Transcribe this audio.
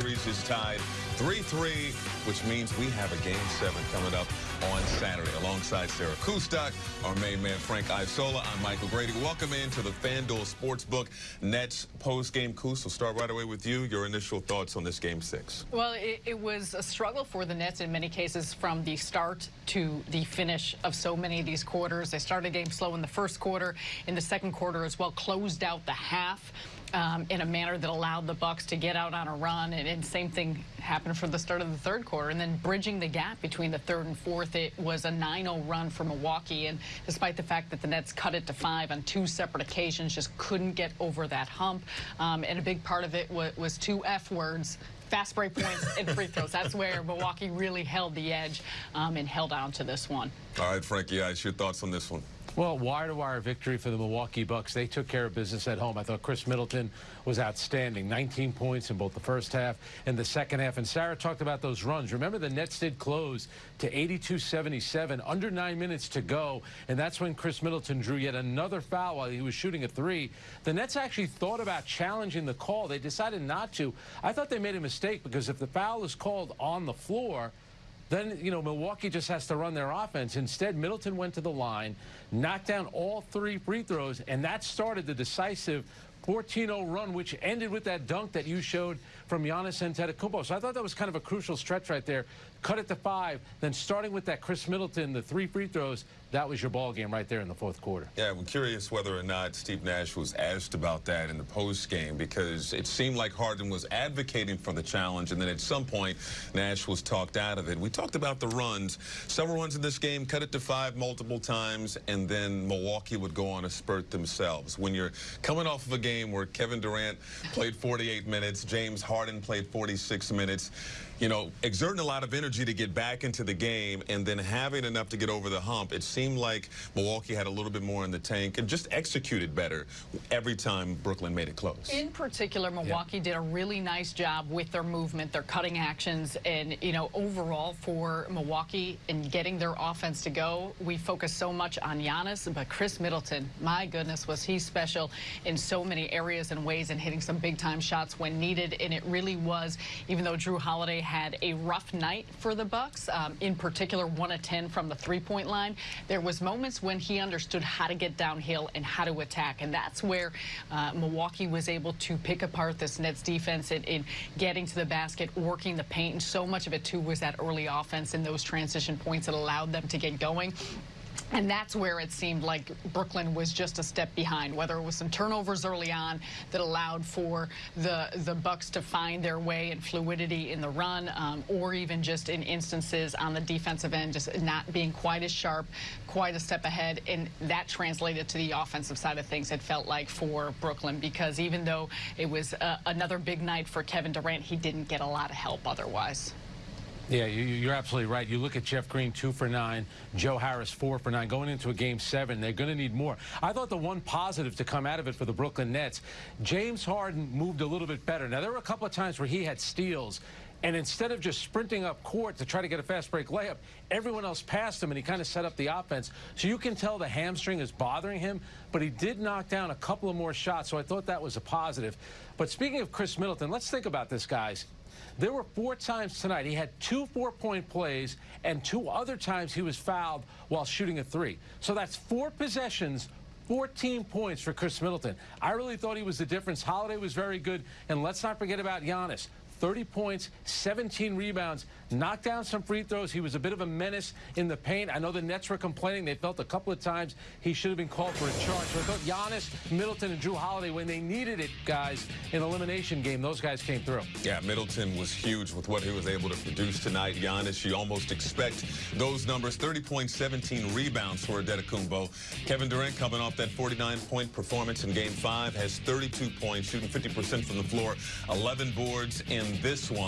series is tied 3-3, which means we have a Game 7 coming up on Saturday. Alongside Sarah Kustok, our main man Frank Isola, I'm Michael Grady. Welcome into the FanDuel Sportsbook Nets post-game. Kus, we'll start right away with you. Your initial thoughts on this Game 6. Well, it, it was a struggle for the Nets in many cases from the start to the finish of so many of these quarters. They started game slow in the first quarter. In the second quarter as well, closed out the half um, in a manner that allowed the Bucks to get out on a run. And, and, same thing happened for the start of the third quarter. And then bridging the gap between the third and fourth, it was a 9-0 run for Milwaukee. And despite the fact that the Nets cut it to five on two separate occasions, just couldn't get over that hump. Um, and a big part of it was, was two F words, fast break points and free throws. That's where Milwaukee really held the edge um, and held on to this one. All right, Frankie, yeah, your thoughts on this one? Well, wire-to-wire -wire victory for the Milwaukee Bucks. They took care of business at home. I thought Khris Middleton was outstanding. 19 points in both the first half and the second half. And Sarah talked about those runs. Remember, the Nets did close to 82-77, under nine minutes to go. And that's when Khris Middleton drew yet another foul while he was shooting a three. The Nets actually thought about challenging the call. They decided not to. I thought they made a mistake because if the foul is called on the floor, then, you know, Milwaukee just has to run their offense. Instead, Middleton went to the line, knocked down all three free throws, and that started the decisive 14-0 run, which ended with that dunk that you showed from Giannis Antetokounmpo. So I thought that was kind of a crucial stretch right there. Cut it to five, then starting with that Khris Middleton, the three free throws, that was your ball game right there in the fourth quarter. Yeah, I'm curious whether or not Steve Nash was asked about that in the post game because it seemed like Harden was advocating for the challenge, and then at some point Nash was talked out of it. We talked about the runs. Several runs in this game, cut it to five multiple times, and then Milwaukee would go on a spurt themselves. When you're coming off of a game where Kevin Durant played 48 minutes, James Harden played 46 minutes, you know, exerting a lot of energy to get back into the game and then having enough to get over the hump, it seemed like Milwaukee had a little bit more in the tank and just executed better every time Brooklyn made it close. In particular, Milwaukee yeah. did a really nice job with their movement, their cutting actions, and, you know, overall for Milwaukee and getting their offense to go, we focus so much on Giannis, but Khris Middleton, my goodness, was he special in so many areas and ways and hitting some big-time shots when needed, and it really was, even though Jrue Holiday had a rough night for the Bucks. Um, in particular, one of 10 from the three-point line. There was moments when he understood how to get downhill and how to attack, and that's where uh, Milwaukee was able to pick apart this Nets defense in, in getting to the basket, working the paint, and so much of it, too, was that early offense and those transition points that allowed them to get going. And that's where it seemed like Brooklyn was just a step behind, whether it was some turnovers early on that allowed for the the Bucks to find their way and fluidity in the run, um, or even just in instances on the defensive end, just not being quite as sharp, quite a step ahead. And that translated to the offensive side of things, it felt like, for Brooklyn, because even though it was uh, another big night for Kevin Durant, he didn't get a lot of help otherwise. Yeah, you, are absolutely right. You look at Jeff Green, two for nine, Joe Harris, four for nine. Going into a game seven, they're going to need more. I thought the one positive to come out of it for the Brooklyn Nets, James Harden moved a little bit better. Now, there were a couple of times where he had steals, and instead of just sprinting up court to try to get a fast break layup, everyone else passed him, and he kind of set up the offense. So you can tell the hamstring is bothering him, but he did knock down a couple of more shots, so I thought that was a positive. But speaking of Khris Middleton, let's think about this, guys. There were four times tonight he had two four-point plays, and two other times he was fouled while shooting a three. So that's four possessions 14 points for Khris Middleton. I really thought he was the difference. Holiday was very good. And let's not forget about Giannis. 30 points, 17 rebounds, knocked down some free throws. He was a bit of a menace in the paint. I know the Nets were complaining. They felt a couple of times he should have been called for a charge. So I thought Giannis, Middleton, and Jrue Holiday, when they needed it, guys, in elimination game, those guys came through. Yeah, Middleton was huge with what he was able to produce tonight. Giannis, you almost expect those numbers. 30 points, 17 rebounds for Antetokounmpo. Kevin Durant coming off that 49-point performance in Game 5 has 32 points, shooting 50% from the floor, 11 boards in this one.